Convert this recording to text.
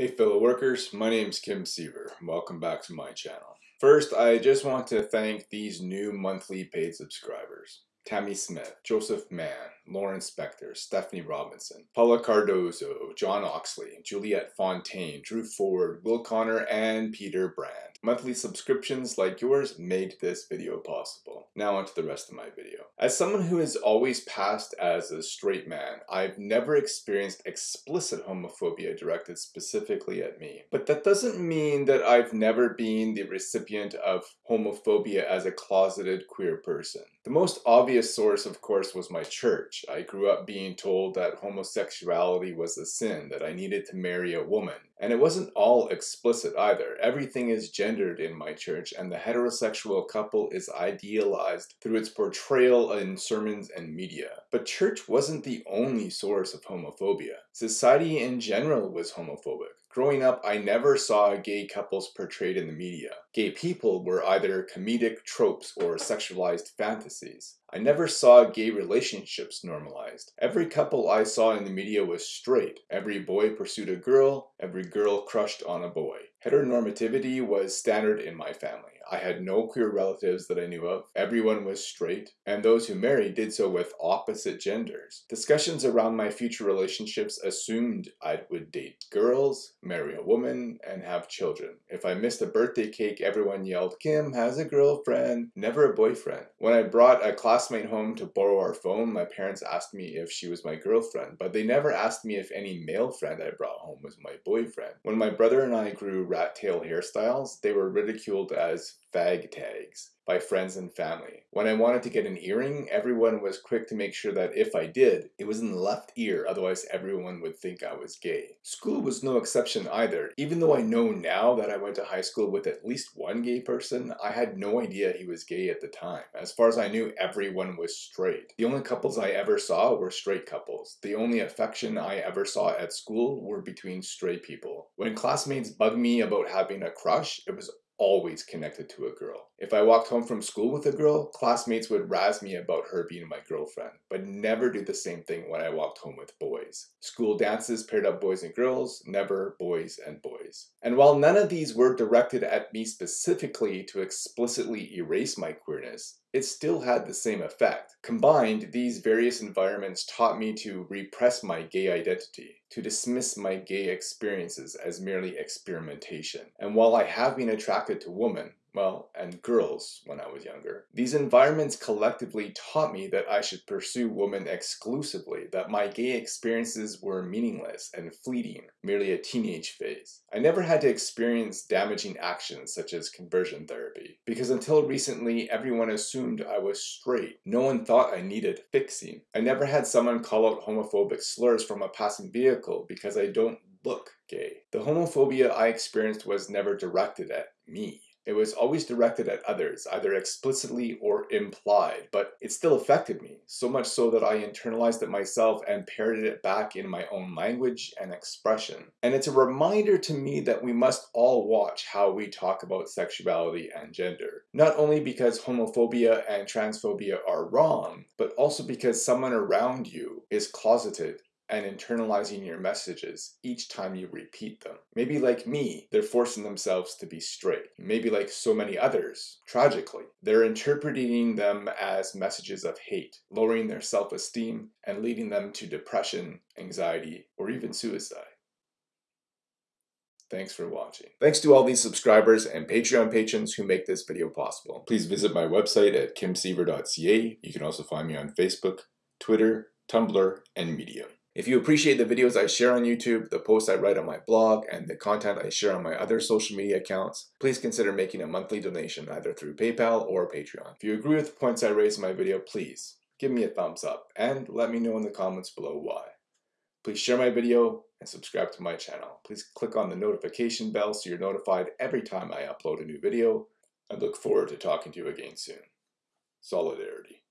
Hey fellow workers, my name is Kim Siever. Welcome back to my channel. First, I just want to thank these new monthly paid subscribers. Tammy Smith, Joseph Mann, Lauren Spector, Stephanie Robinson, Paula Cardozo, John Oxley, Juliette Fontaine, Drew Ford, Will Connor, and Peter Brand. Monthly subscriptions like yours made this video possible. Now onto the rest of my video. As someone who has always passed as a straight man, I've never experienced explicit homophobia directed specifically at me. But that doesn't mean that I've never been the recipient of homophobia as a closeted queer person. The most obvious source, of course, was my church. I grew up being told that homosexuality was a sin, that I needed to marry a woman. And it wasn't all explicit either. Everything is gendered in my church, and the heterosexual couple is idealized through its portrayal in sermons and media. But church wasn't the only source of homophobia. Society in general was homophobic. Growing up, I never saw gay couples portrayed in the media. Gay people were either comedic tropes or sexualized fantasies. I never saw gay relationships normalized. Every couple I saw in the media was straight. Every boy pursued a girl, every girl crushed on a boy. Heteronormativity was standard in my family. I had no queer relatives that I knew of. Everyone was straight, and those who married did so with opposite genders. Discussions around my future relationships assumed I would date girls, marry a woman, and have children. If I missed a birthday cake, everyone yelled, Kim has a girlfriend, never a boyfriend. When I brought a classmate home to borrow our phone, my parents asked me if she was my girlfriend, but they never asked me if any male friend I brought home was my boyfriend. When my brother and I grew rat tail hairstyles, they were ridiculed as fag tags by friends and family. When I wanted to get an earring, everyone was quick to make sure that if I did, it was in the left ear, otherwise everyone would think I was gay. School was no exception either. Even though I know now that I went to high school with at least one gay person, I had no idea he was gay at the time. As far as I knew, everyone was straight. The only couples I ever saw were straight couples. The only affection I ever saw at school were between straight people. When classmates bugged me about having a crush, it was always connected to a girl. If I walked home from school with a girl, classmates would razz me about her being my girlfriend, but never do the same thing when I walked home with boys. School dances paired up boys and girls, never boys and boys. And while none of these were directed at me specifically to explicitly erase my queerness, it still had the same effect. Combined, these various environments taught me to repress my gay identity, to dismiss my gay experiences as merely experimentation. And while I have been attracted to women, well, and girls when I was younger. These environments collectively taught me that I should pursue women exclusively, that my gay experiences were meaningless and fleeting, merely a teenage phase. I never had to experience damaging actions such as conversion therapy, because until recently everyone assumed I was straight. No one thought I needed fixing. I never had someone call out homophobic slurs from a passing vehicle because I don't look gay. The homophobia I experienced was never directed at me. It was always directed at others, either explicitly or implied, but it still affected me, so much so that I internalized it myself and parroted it back in my own language and expression. And it's a reminder to me that we must all watch how we talk about sexuality and gender. Not only because homophobia and transphobia are wrong, but also because someone around you is closeted and internalizing your messages each time you repeat them. Maybe like me, they're forcing themselves to be straight. Maybe like so many others, tragically, they're interpreting them as messages of hate, lowering their self-esteem and leading them to depression, anxiety, or even suicide. Thanks for watching. Thanks to all these subscribers and Patreon patrons who make this video possible. Please visit my website at kimsiever.ca. You can also find me on Facebook, Twitter, Tumblr, and Medium. If you appreciate the videos I share on YouTube, the posts I write on my blog, and the content I share on my other social media accounts, please consider making a monthly donation either through PayPal or Patreon. If you agree with the points I raised in my video, please give me a thumbs up and let me know in the comments below why. Please share my video and subscribe to my channel. Please click on the notification bell so you're notified every time I upload a new video. I look forward to talking to you again soon. Solidarity.